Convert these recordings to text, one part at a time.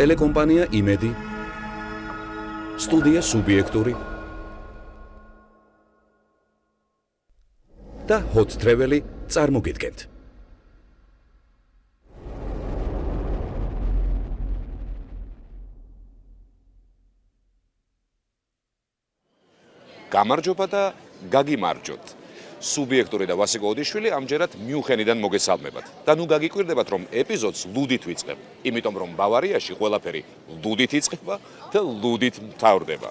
ტელეკომპანია იმედი. სტუდია სუბიექტური. და hot travel-ი წარმოგიდგენთ. გამარჯობა და გაგიმარჯოთ სუბიექტური და ვასიკო ოდიშვილი ამჯერად მიუხენიდან მოგესალმებათ. და ნუ გაგიკვირდებათ რომ ეპიზოდს ლუდით ვიწყებ, იმიტომ რომ ბავარიაში ყველაფერი ლუდით იწყება და ლუდით მთავრდება.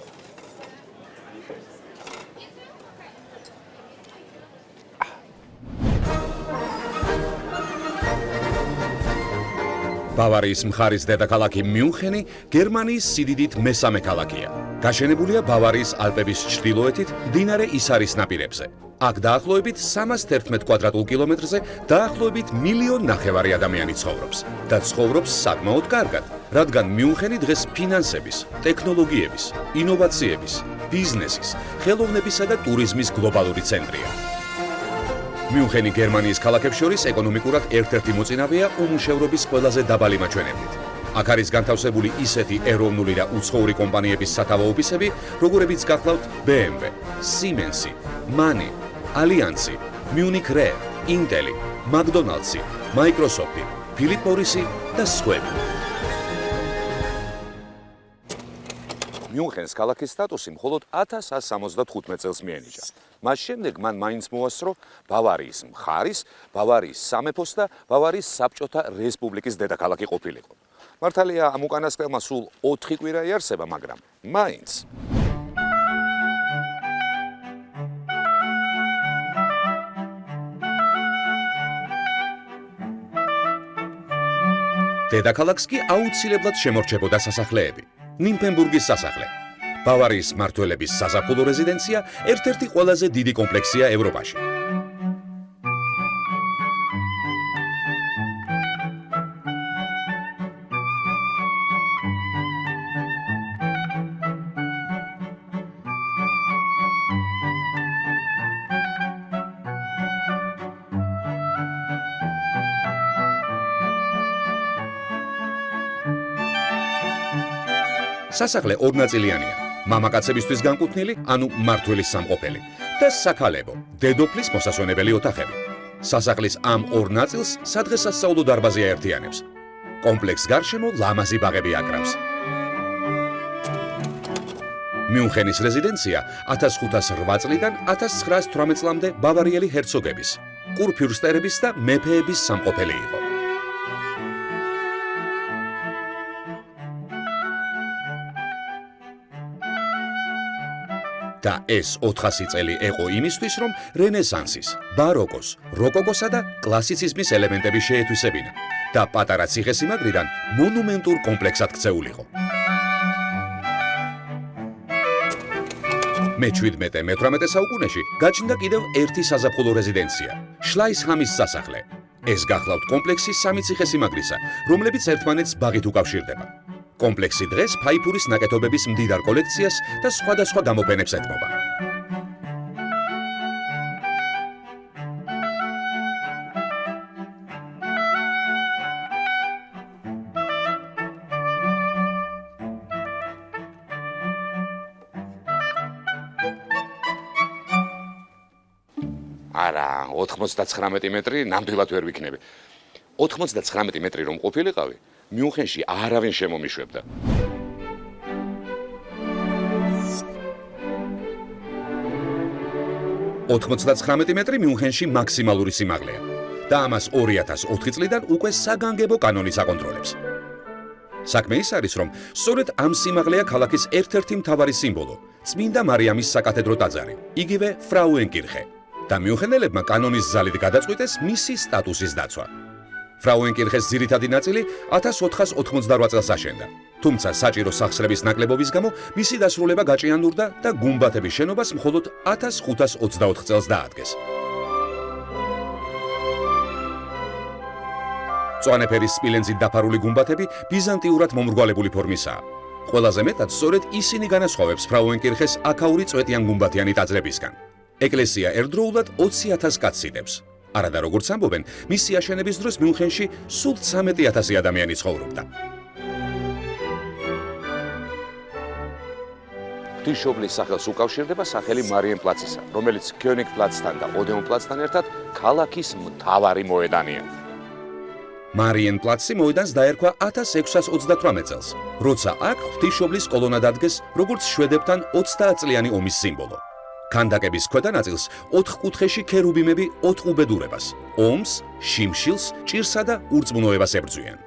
ბავარიის მხარის დედაქალაქი მიუნხენი გერმანიის სიდიდით მესამე ქალაქია. გაშენებულია ბავარიის ალპების ჩრდილოეთით, მდინარე ისარის ნაპირებზე. აქ დაახლოებით 311 კვადრატულ კილომეტრზე დაახლოებით მილიონ ნახევარი ადამიანი ცხოვრობს და ცხოვრობს საკმაოდ კარგად, რადგან მიუნხენი დღეს ფინანსების, ტექნოლოგიების, ინოვაციების, ბიზნესის, ხელოვნებისა და ტურიზმის გლობალური ცენტრია. მიუნხენი გერმანიის ქალაქებს შორის ეკონომიკურად ერთ-ერთი მოწინავეა უმუშევრობის ყველაზე დაბალი მაჩვენებლით. აქ არის განთავსებული ისეთი ეროვნული და უცხოური კომპანიების სათავო ოფისები, როგორებიც გახლავთ BMW, Siemens, MAN, Allianz, Munich Re, Intel, McDonald's, Microsoft, Philip Morris და სხვა. მიუნხენს ქალაქის სტატუსი მხოლოდ 1175 წელს მიენიჭა. მას შემდეგ მან მაინც მოასწრო ბავარიის მხარის, ბავარიის სამეფოს და ბავარიის საბჭოთა რესპუბლიკის დედაქალაქი ყოფილიყო. მართალია ამ უკანასკნელმა სულ 4 კვირა იარსება, მაგრამ მაინც დედაქალაქს კი აუცილებლად შემორჩებოდა სასახლეები. ნიმფენბურგის სასახლე, ბავარიის მართველების საზაფხულო რეზიდენცია ერთ-ერთი ყველაზე დიდი კომპლექსია ევროპაში. სასახლე ორნაწილიანია. მამაკაცებისთვის განკუთვნილი, ანუ მართველის სამყოფელი და საქალებო, დედოფლის მოსასვენებელი ოთახები. სასახლის ამ ორ ნაწილს სადღესასწაულო დარბაზი აერთიანებს. კომპლექს გარშემო ლამაზი ბაღები აკრავს. მიუნხენის რეზიდენცია 1508 წლიდან 1918 წლამდე ბავარიელი ჰერცოგების, კურფიურსტერების და მეფეების სამყოფელი იყო. და ეს 400 წელი ეყო იმისთვის, რომ რენესანსის, ბაროკოს, როკოკოსა და კლასიციზმის ელემენტები შეეთვისებინა და პატარა ციხესიმაგრიდან მონუმენტურ კომპლექსად ქცეულიყო. მე-17-მე-18 საუკუნეში გაჩნდა კიდევ ერთი საზაფხულო რეზიდენცია, შლაისჰამის სასახლე. ეს გახლავთ კომპლექსის სამი ციხესიმაგრისა, რომლებიც ერთმანეთს ბაღით უკავშირდება. კომპლექსი დღეს ფაიფურის ნაკეთობების მდიდარ კოლექციას და სხვადასხვა გამოფენებს ეთმობა. არა, 99 მეტრი ნამდვილად ვერ ვიქნები. 99 მეტრი რომ ყოფილიყავი, მიუნხენში არავინ შემომიშვებდა. ოთხმოცდაცხრამეტი მეტრი მიუნხენში მაქსიმალური სიმაღლეა და ამას 2004 წლიდან უკვე საგანგებო კანონი საკონტროლებს. საქმე ის არის, რომ სწორედ ამ სიმაღლეა ქალაქის ერთ-ერთი მთავარი სიმბოლო, წმინდა მარიამის საკათედრო ტაძარი, იგივე ფრაუენკირხე. და მიუნხენელებმა კანონის ზალით გადაწყვიტეს მისი სტატუსის დაცვა. ფრაუენკირხეს ძირითადი ნაწილი 1488 წელს აშენდა. თუმცა საჭირო სახსრების ნაკლებობის გამო მისი დასრულება გაჭიანურდა და გუმბათების შენობას მხოლოდ 1524 წელს დაადგეს. წვანეფერის სპილენძით დაფარული გუმბათები ბიზანტიურად მომრგვალებული ფორმისაა. ყველაზე მეტად სწორედ ისინი განასხვავებს ფრაუენკირხეს აქაური წვეტიან გუმბათიანი ტაძრებისგან. ეკლესია ერთდროულად 20000 კაცს იდებს. არადა როგორც ამბობენ, მისი აშენების დროს მიუნხენში სულ 13000 ადამიანი ცხოვრობდა. ღვთისმშობლის სახელს უკავშირდება სახელი მარიენპლაცისა, რომელიც კიონიკპლაცთან და ოდეონპლაცთან ერთად ქალაქის მთავარი მოედანია. მარიენპლაცი მოედანს დაერქვა 1638 წელს, როცა აქ ღვთისმშობლის კოლონა დადგეს, როგორც შვედებთან 30 წლიანი ომის სიმბოლო. კანდაკების ქვედა ნაწილს 4 კუთხეში ქერუბიმები 4 უბედურებას, ომს, შიმშილს, ჭირსა და ურწმუნოებას ებრძვიან.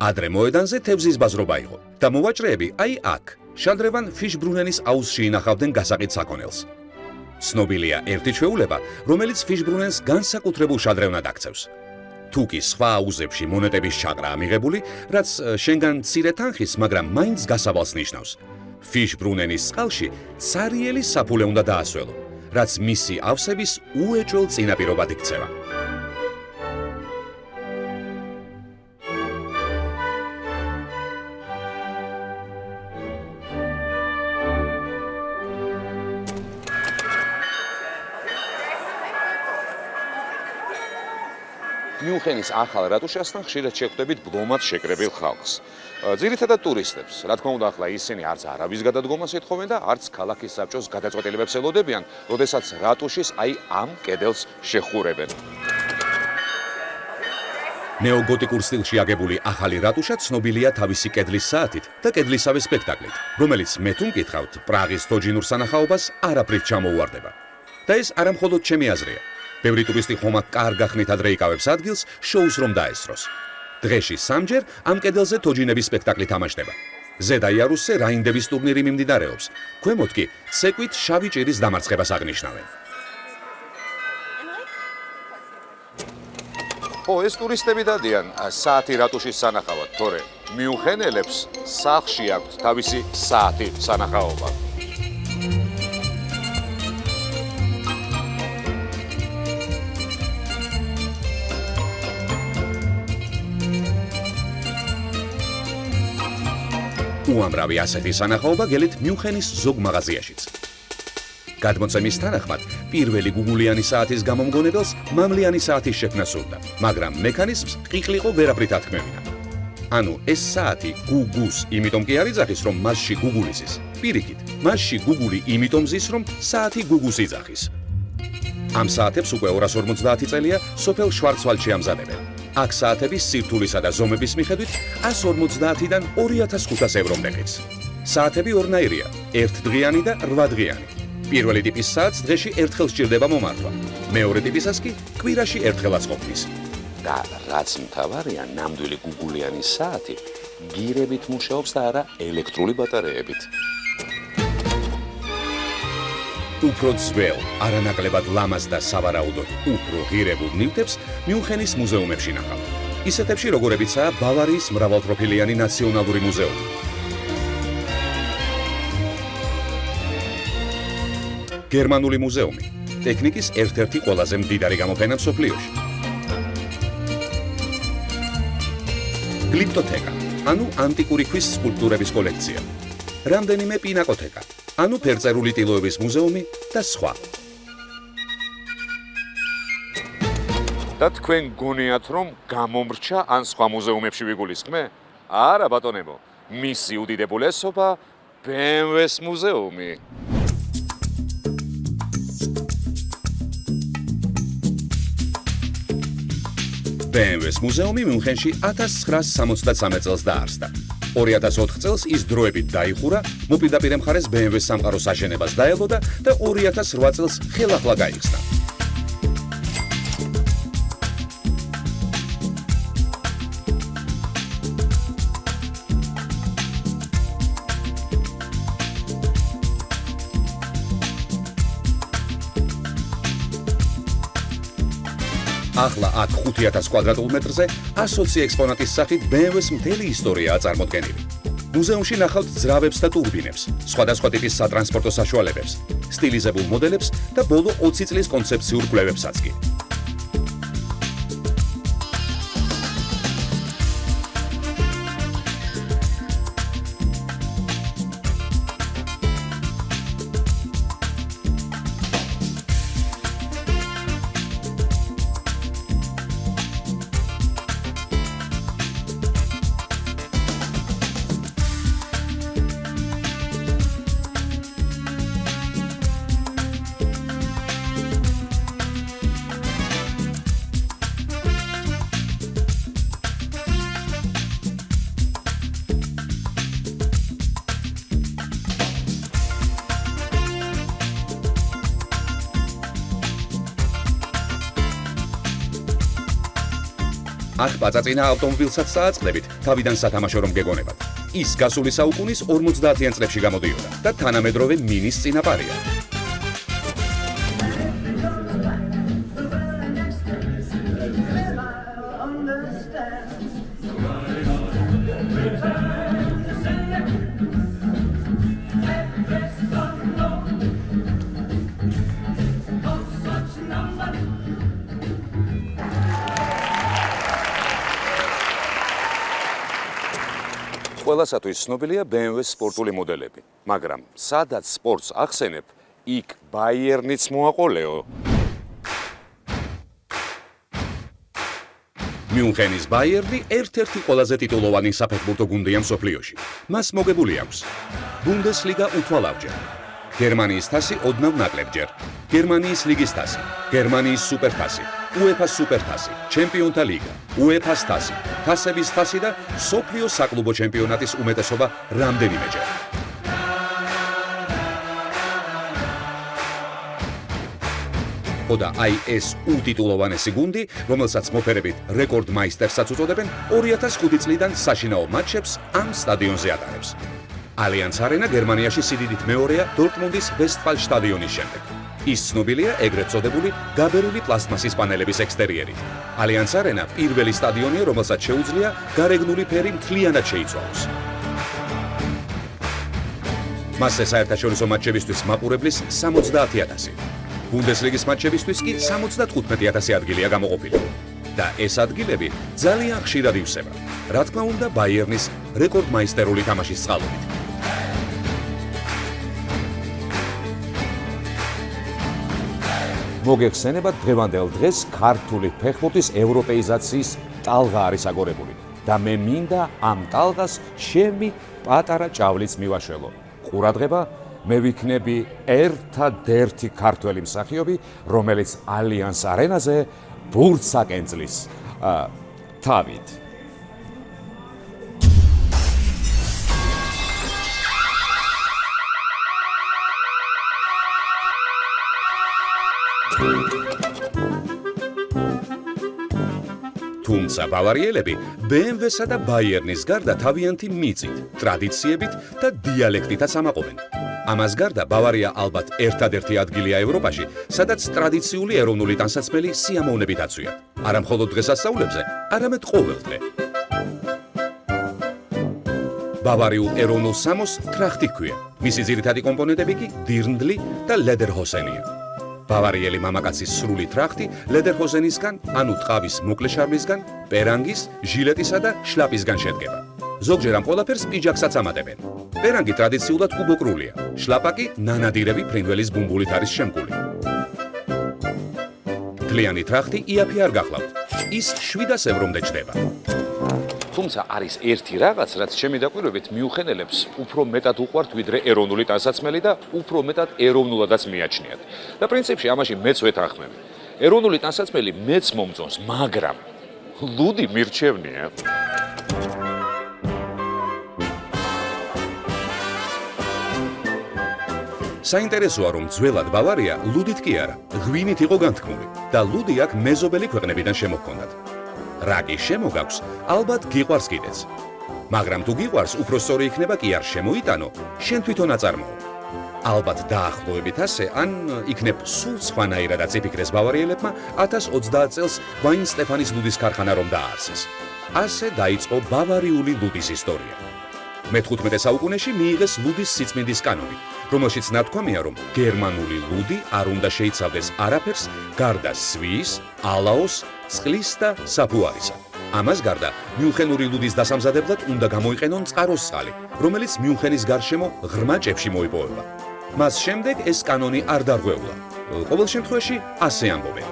ადრე მოედანზე თევზის ბაზრობა იყო და მოვაჭრეები აი აქ, შანდრევან ფიშბრუნენის აუზში ინახავდნენ გასაყიდ საქონელს. ცნობილია ერთი ჩვეულება, რომელიც ფიშბრუნენს განსაკუთრებულ შადრევნად აქცევს. თუკი სხვა აუზებში მონეტების ჩაყრა ამიღებული, რაც შენგან ცირე თანხის, მაგრამ მაინც გასავალს ნიშნავს. ფიშ ბრუნენის წყალში цаრიელი საფულე უნდა დაასველო, რაც მისი ავსების უეჭველ წინაპირობად იქცევა. მიუნხენის ახალ რატუშასთან ხშირად შეხვდებით ბლომად შეკრებილ ხალხს. ძირითადად ტურისტებს. რა თქმა უნდა, ახლა ისინი არც არავის გადადგომას ეთხოვენ და არც ქალაქის საბჭოს გადაწყვეტილებებს ელოდებიან, როდესაც რატუშის აი ამ კედელს შეხურებენ. ნეოგოტიკურ სტილში აგებული ახალი რატუშა ცნობილია თავისი კედლის საათით და კედლისავე სპექტაკლით, რომელიც მე თუ მკითხავთ, პრაღის თოჯინურ სანახაობას არაფრით ჩამოუვარდება. და ეს არა მხოლოდ ჩემი აზრია. ბევრი ტურისტი ხომა კარგახნით ადრე იკავებს ადგილს შოუს რომ დაესწროს. დღეში სამჯერ ამ კედელზე თოჯინების სპექტაკლი თამაშდება. ზედა იარუსზე რაინდების ტურნირი მიმდინარეობს. ქვემოთ კი ცეკვით შავი ჭირის დამარცხებას აღნიშნავენ. ო ეს ტურისტები დადიან საათი რატუშის სანახავად, თორე მიუხენელებს სახში აქვს თავისი საათი სანახაობა. უამრავი ასეთი სანახაობა გელით მიუნხენის ზოგ მაღაზიაშიც. გადმოცემის თანახმად, პირველი გუგულიანი საათის გამომგონებელს მამლიანი საათის შექმნა სურდა, მაგრამ მექანიზმს ყიყლიყო ვერაფრით ათქმევინა. ანუ ეს საათი გუგუს იმიტომ კი არის ზახის, რომ მასში გუგულის ის. პირიქით, მასში გუგული იმიტომ ზის, რომ საათი გუგუს იძახის. ამ საათებს უკვე 250 წელია სოფელ შვარცვალდში ამზადებენ. აქ საათების სირთულისა და ზომების მიხედვით 150-დან 2500 ევრომდე ღირს. საათები ორნაირია: ერთდღიანი და 8დღიანი. პირველი ტიპის საათს დღეში ერთხელ სჭირდება მომართვა. მეორე ტიპისას კი კვირაში ერთხელაც ყოფნის. და რაც მთავარია, ნამდვილი გუგულიანი საათი გირებით მუშაობს და არა ელექტრული ბატარეებით. უფრო ძველ, არანაკლებად ლამაზ და სავარაუდოდ უფრო ღირებულ ნივთებს მიუნხენის მუზეუმებში ნახავთ. ისეთებში როგორებიცაა ბავარიის მრავალპროფილიანი ნაციონალური მუზეუმი. გერმანული მუზეუმი ტექნიკის ერთ-ერთი ყველაზე მდიდარი გამოფენა მსოფლიოში. გლიპტოთეკა, ანუ ანტიკური ქვის სკულპტურების კოლექცია. რამდენიმე პინაკოთეკა, ანუ ფერწერული ტილოების მუზეუმი და სხვა. და თქვენ გონიათ რომ გამომრჩა ან სხვა მუზეუმებში ვიგულისხმე? არა ბატონებო, მისი უდიდებულესობა BMW-ს მუზეუმი. BMW-ს მუზეუმი მიუნხენში 1963 წელს დაარსდა. 2004 წელს ის დროებით დაიხურა, მოპირდაპირე მხარეს BMW-ს სამყაროს აშენებას დაელოდა და 2008 წელს ხელახლა გაიხსნა. ახლა აქ 5000 კვადრატულ მეტრზე 120 ექსპონატის სახით BMW-ს მთელი ისტორიაა წარმოდგენილი. მუზეუმში ნახავთ ძრავებს და ტურბინებს, სხვადასხვა ტიპის სატრანსპორტო საშუალებებს, სტილიზებულ მოდელებს და ბოლო 20 წლის კონცეფციურ კვლევებსაც კი. აქ პაწაწინა ავტომობილსაც წააწყდებით, თავიდან სათამაშო რომ გეგონებათ. ის გასული საუკუნის 50-იან წლებში გამოდიოდა და თანამედროვე მინის წინაპარია. ყველასათვის ცნობილია BMW-ს სპორტული მოდელები, მაგრამ სადაც სპორტს ახსენებ, იქ Bayern-იც მოაყოლეო. მიუნხენის Bayern-ი ერთ-ერთი ყველაზე ტიტულოვანი საფეხბურთო გუნდია მსოფლიოში. მას მოგებული აქვს Bundesliga უთვალავჯერ, გერმანიის თასი ოდნავ ნაკლებჯერ, გერმანიის ლიგის თასი, გერმანიის სუპერთასი, UEFA-ს სუპერთასი, ჩემპიონთა ლიგა, UEFA-ს თასი, თასების თასი და სოფლიო საკლუბო ჩემპიონატის უმეტესობა რამდენიმეჯერ. ხოდა აი ეს უტიტულოვანესი გუნდი, რომელსაც მოფერებით რეკორდ მაისტერსაც უწოდებენ, 2005 წლიდან საშინაო მატჩებს ამ სტადიონზე ატარებს. ალიანს არენა გერმანიაში სიდიდით მეორეა დორტმუნდის ვესტფალ სტადიონის შემდეგ. ის ცნობილია ეგრეთ წოდებული გაბერილი პლასტმასის პანელების ექსტერიერით. ალიანს არენა პირველი სტადიონია, რომელსაც შეუძლია გარეგნული ფერი მთლიანად შეიცვალოს. მასზე საერთაშორისო მატჩებისთვის მაყურებლის 70000. ბუნდესლიგის მატჩებისთვის კი 75000 ადგილია გამოყოფილი. და ეს ადგილები ძალიან ხშირად ივსება. რა თქმა უნდა, ბაიერნის რეკორდმაისტერული თამაშის წყალობით. მოგეხსენებათ დღევანდელ დღეს ქართული ფეხბურთის ევროპეიზაციის ტალღა არის აგორებული და მე მინდა ამ ტალღას შემი პატარა ჭავლიც მივაშველო. ყურადღება, მე ვიქნები ერთადერთი ქართველი მსახიობი, რომელიც ალიანს არენაზე ბურთს აკენწლის. თავით თუმცა ბავარიელები BMW-სა და Bayern-ის გარდა თავიანთი მიწით, ტრადიციებით და დიალექტითაც ამაყობენ. ამას გარდა ბავარია ალბათ ერთადერთი ადგილია ევროპაში, სადაც ტრადიციული ეროვნული ტანსაცმელი სიამოვნებით აცვია. არა მხოლოდ დღესასწაულებზე, არამედ ყოველდღე. ბავარიულ ეროვნულ სამოს ტრახტი ქვია. მისი ძირითადი კომპონენტები კი დირნდლი და ლედერჰოსენია. ბავარიელი მამაკაცის სრული ტრახტი ლედერჰოზენისგან, ანუ ტყავის მოკლე შარმისგან, პერანგის, ჟილეტისა და შლაპისგან შედგება. ზოგჯერ ამ ყველაფერს პიჯაკსაც ამატებენ. პერანგი ტრადიციულად კუბოკრულია, შლაპაკი ნანადირები ფრინველის ბუმბულით არის შემკული. თლიანი ტრახტი იაფი არ გახლავთ. ის 700 ევრომდე ჩდება. თუმცა არის ერთი რაღაც, რაც ჩემი დაკვირვებით მიუხენელებს უფრო მეტად უყვართ ვიდრე ეროვნული ტანსაცმელი და უფრო მეტად ეროვნულადაც მიაჩნიათ. და პრინციპში ამაში მეც ვეთანხმები. ეროვნული ტანსაცმელი მეც მომწონს, მაგრამ ლუდი მირჩევნია. საინტერესოა რომ ძველად ბავარია ლუდით კი არა, ღვინით იყო განთქმული და ლუდი აქ მეზობელი ქვეყნებიდან შემოჰქონდათ. რა კი შემოგაქვს, ალბათ გიყვარს კიდეც. მაგრამ თუ გიყვარს, უფრო სწორი იქნება კი არ შემოიტანო, შენ თვითონ აწარმოო. ალბათ დაახლოებით ასე, ან იქნებ სულ სხვანაირადაც იფიქრეს ბავარიელებმა 1030 წელს ვაინ სტეფანის ლუდის ქარხანა რომ დააარსეს. ასე დაიწყო ბავარიული ლუდის ისტორია. მე-15 საუკუნეში მიიღეს ლუდის სიწმინდის კანონი, რომელშიც ნათქვამია, რომ გერმანული ლუდი არ უნდა შეიცავდეს არაფერს გარდა სვის, ალაოს, წყლის და საფუარისა. ამას გარდა, მიუნხენური ლუდის დასამზადებლად უნდა გამოიყენონ წყაროს წყალი, რომელიც მიუნხენის გარშემო ღრმა ჭებში მოიპოვება. მას შემდეგ ეს კანონი არ დარღვეულა. ყოველ შემთხვევაში ასე ამბობენ.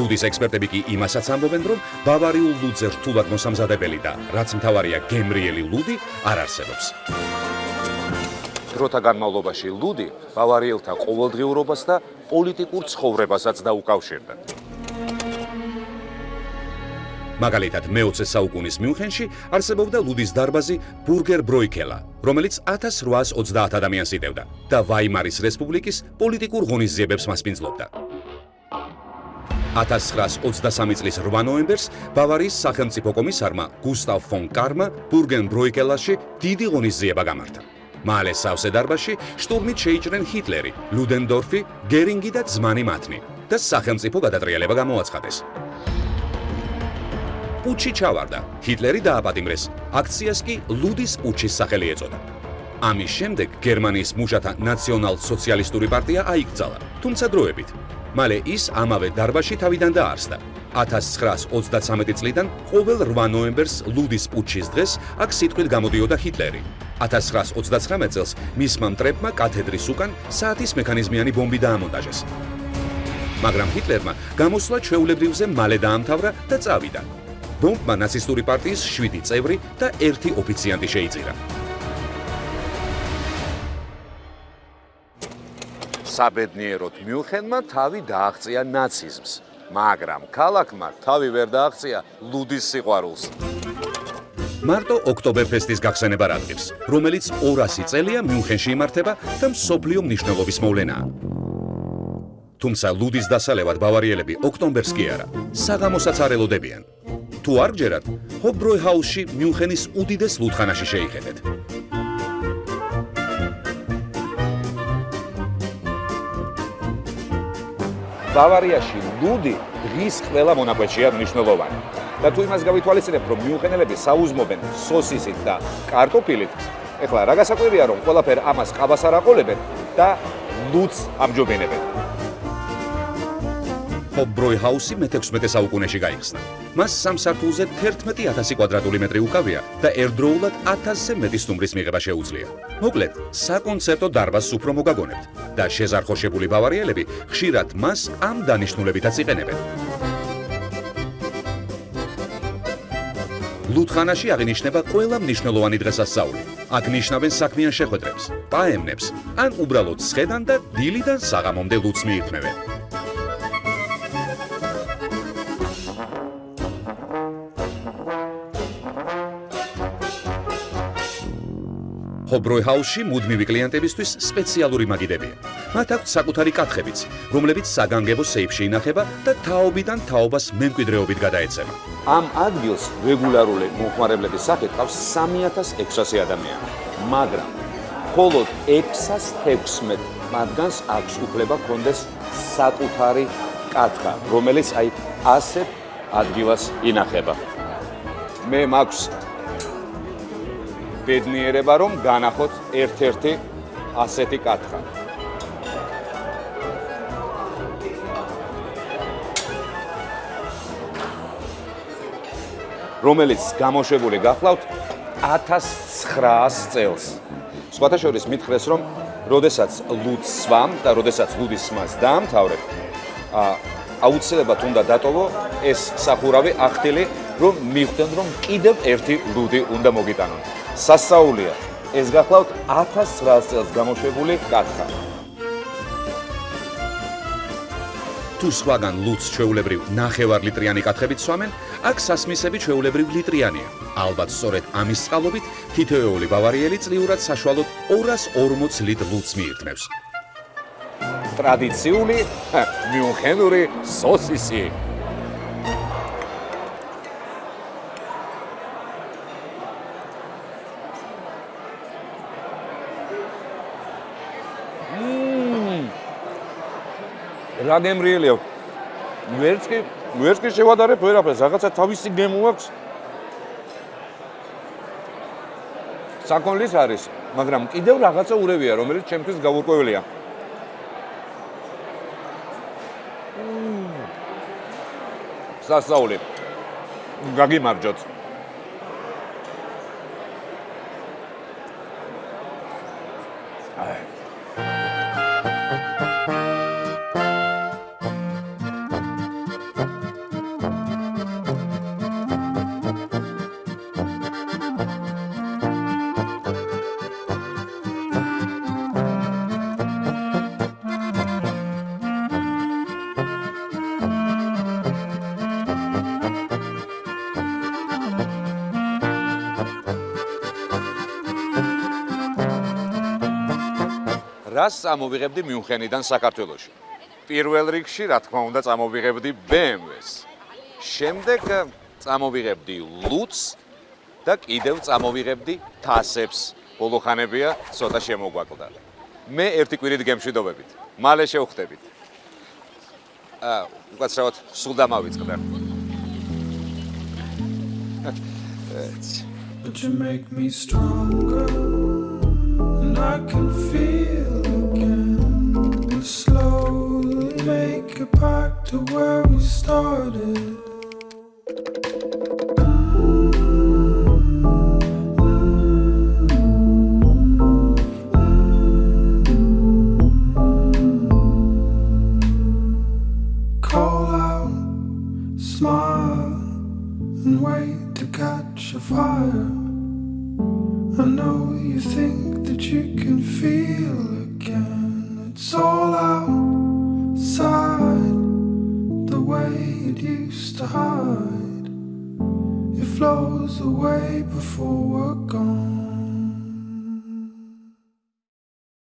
ლუდის ექსპერტები კი იმასაც ამბობენ, რომ ბავარიულ ლუდზე რთულად მოსამზადებელი და რაც მთავარია გემრიელი ლუდი არ არსებობს. დროთა განმავლობაში ლუდი ბავარიელთა ყოველდღიურობას და პოლიტიკურ ცხოვრებასაც დაუკავშირდა. მაგალითად, მე-20 საუკუნის მიუნხენში არსებობდა ლუდის დარბაზი ბურგერ ბროიქელა, რომელიც 1830 ადამიანს იტევდა და ვაიმარის რესპუბლიკის პოლიტიკურ ღონისძიებებს მასპინძლობდა. 1923 წლის 8 ნოემბერს ბავარიის სახელმწიფო კომისარმა გუსტავ ფონ კარმა ბურგენ ბროიკელაში დიდი ღონისძიება გამართა. მალე სავსე დარბაზში შტურმით შეიჭრენ ჰიტლერი, ლუდენდორფი, გერინგი და ძმანი მათნი და სახელმწიფო გადატრიალება გამოაცხადეს. პუჩი ჩავარდა. ჰიტლერი დააპატიმრეს. აქციას კი ლუდის პუჩის სახელი ეწოდა. ამის შემდეგ გერმანიის მუშათა ნაციონალ-სოციალისტური პარტია აიკრძალა, თუმცა დროებით. მალე ის ამავე დარბაზში თავიდან დაარსდა. 1933 წლიდან ყოველ 8 ნოემბერს ლუდის პუჩის დღეს აქ სიტყვით გამოდიოდა ჰიტლერი. 1939 წელს მისმა მტრებმა კათედრის უკან საათის მექანიზმიანი ბომბი დაამონტაჟეს. მაგრამ ჰიტლერმა გამოსვლა ჩვეულებრივზე მალე დაამთავრა და წავიდა. ბომბმა ნაცისტური პარტიის 7 წევრი და 1 ოფიციანტი შეიწირა. საბედნიეროდ მიუხენმა თავი დააღწია ნაციზმს, მაგრამ ქალაქმა თავი ვერ დააღწია ლუდის სიყვარულს. მარტო ოქტომბერფესტის გახსენება რადგებს, რომელიც 200 წელია მიუნხენში იმართება და მსოფლიო მნიშვნელობის მოვლენაა. თუმცა ლუდის დასალევად ბავარიელები ოქტომბერს კი არა, საღამოსაც არ ელოდებიან. თუ არ გჯერათ, ჰობროიჰაუსში მიუნხენის უდიდეს ლუდხანაში შეიხედეთ. ბავარიაში ლუდი დღის ყველა მონაკვეთშია მნიშვნელოვანი. და თუ იმას გავითვალისწინებთ, რომ მიუღენელები საუზმობენ სოსისით და კარტოფილით, ეხლა რა გასაკვირია, რომ ყველაფერ ამას ყავას არ აყოლებენ და ლუდს ამჯობინებენ. ჰობროიჰაუსი მე-16 საუკუნეში გაიხსნა. მას სამსართულზე 11000 კვადრატული მეტრი უკავია და ერთდროულად 1000-ზე მეტი სტუმრის მიღება შეუძლია. მოკლედ, საკონცერტო დარბაზს უფრო მოგაგონებთ და შეზარხოშებული ბავარიელები ხშირად მას ამ დანიშნულებითაც იყენებენ. ლუთხანაში აღინიშნება ყველა მნიშვნელოვანი დღესასწაული. აქ ნიშნავენ საქმიან შეხვედრებს, პაემნებს, ან უბრალოდ სხედან და დილიდან საღამომდე ლუთს მიირთმევენ. ჰობროიჰაუსში მუდმივი კლიენტებისთვის სპეციალური მაგიდებია. მათ აქვთ საკუთარი კათხებიც, რომლებიც საგანგებო სეიფში ინახება და თაობიდან თაობას მემკვიდრეობით გადაეცემა. ამ ადგილს რეგულარული მომხმარებლების სახით ყავს 3600 ადამიანი, მაგრამ მხოლოდ 616 მათგანს აქვს უფლება კონდეს საკუთარი კათხა, რომელიც აი ასეთ ადგილას ინახება. მე მაქვს ბედნიერება რომ განახოთ ერთ-ერთი ასეთი კათხა. რომელიც გამოშვებული გახლავთ 1900 წელს. სხვათა შორის მითხრეს რომ როდესაც ლუდს სვამ და როდესაც ლუდის სმას დაამთავრებ, აუცილებლად უნდა დატოვო ეს სახურავი ახთილი, რომ მიხვდნენ რომ კიდევ ერთი ლუდი უნდა მოგიტანონ. სასაულია ეს გახლავთ 1900 წელს გამოშვებული კათხა თუ სხვაგან ლუც ჩვეულებრივ ნახევარ ლიტრიანი კათხებით სვამენ აქ სასმისები ჩვეულებრივლიტრიანია ალბათ სწორედ ამის წყალობით თითოეული ბავარიელი წლიურად საშუალოდ 240 ლიტრ ლუც მიირთმევს. ტრადიციული მიუნხენური სოსისი რა გემრიელია ვერც კი ვერც კი შევადარებ ვერაფერს რაღაცა თავისი გემო აქვს. საკონლის არის მაგრამ კიდევ რაღაცა ურევია რომელიც ჩემთვის გაურკვეველია. სასაული გაგიმარჯოთ რას ამოვიღებდი მიუნხენიდან საქართველოში. პირველ რიგში, რა თქმა უნდა, წამოვიღებდი BMW-ს. შემდეგ წამოვიღებდი ლუც და კიდევ წამოვიღებდი თასებს. ბოლოხანებია, ცოტა შემოგვაკლდა. მე ერთი კვირით გემშვიდობებით. მალე შევხვდებით. აა, უკაცრავად სულ დამავიწყდა. But you make me stronger, and I can feel slowly make it back to where we started.